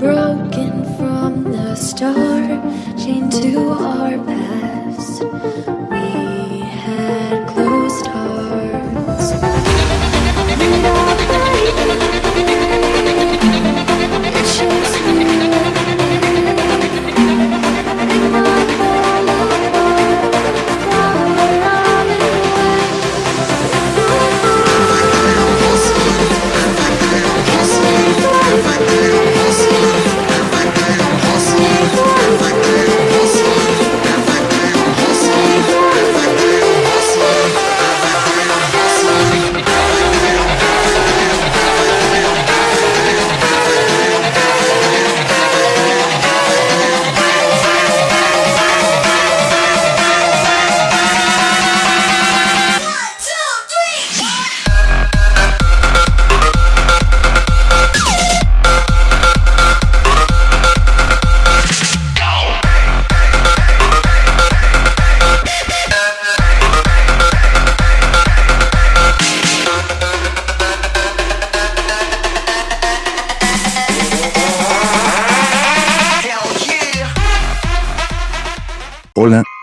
broken from the start, chained to our back.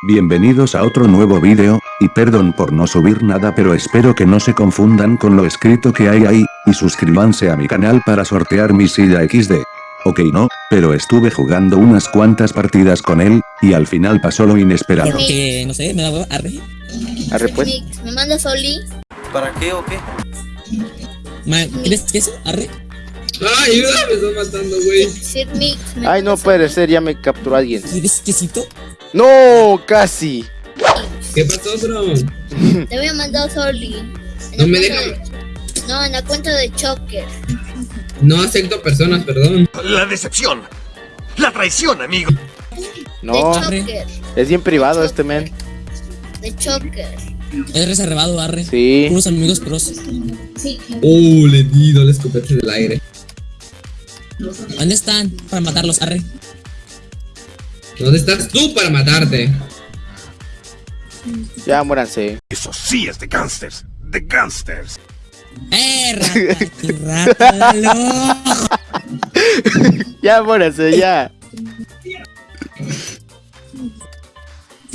Bienvenidos a otro nuevo vídeo, y perdón por no subir nada pero espero que no se confundan con lo escrito que hay ahí, y suscríbanse a mi canal para sortear mi silla XD. Ok no, pero estuve jugando unas cuantas partidas con él, y al final pasó lo inesperado. Porque, no sé, me da huevo. Arre. Arre pues. ¿Me manda Soli? ¿Para qué o qué? Ma- ¿Quieres queso? Arre. Ay, ayuda, me estás matando, güey. Sir Mix, ¿me Ay, no puede ser, ya me capturó alguien. ¿Quieres quesito? No, casi. ¿Qué pasó, bro? Te voy a mandar Soli. En No me dejan. de- No, en la cuenta de Choker. No acepto personas, perdón. La decepción. La traición, amigo. No, de Choker. es bien privado este men. De Choker. Es reservado, arre. Sí. Unos amigos pros. Oh, le di dos escopetas del aire. ¿Dónde están? Para matarlos, arre. ¿Dónde estás tú para matarte? Ya muéranse. Eso sí es de gangsters. De gangsters. ¡Eh, rata! Ya muéranse, ya.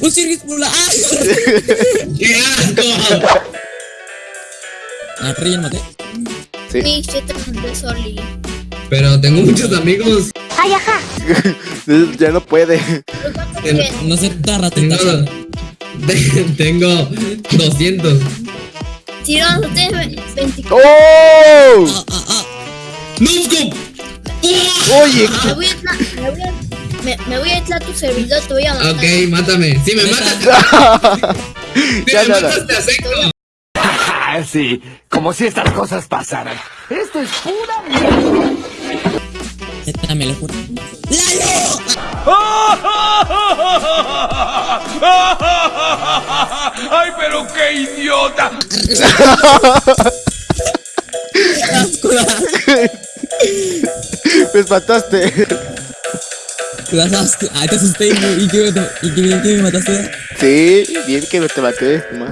¡Un circuito! ¡Ay! ¡Qué asco! Lo maté. Sí. Te mandé Soli. Pero tengo muchos amigos. Ya no puede. No sé, toda ratita. Tengo, tengo 200. Si no, tú tienes 24. ¡Oh! Ah, ah, ah. ¡Nusco! Oye, Me voy a entrar, me voy a, me, me voy a entrar a tu servidor, te voy a matar. Ok, mátame. Si me matas, si ya me nada. matas, te acepto. Sí. Como si estas cosas pasaran. Esto es pura Neta, me lo juro. ¡Lalo! ¡Ay, pero qué idiota! me mataste. Te asusté y, y, que, y que, que me mataste. Sí, bien que te maté. ma.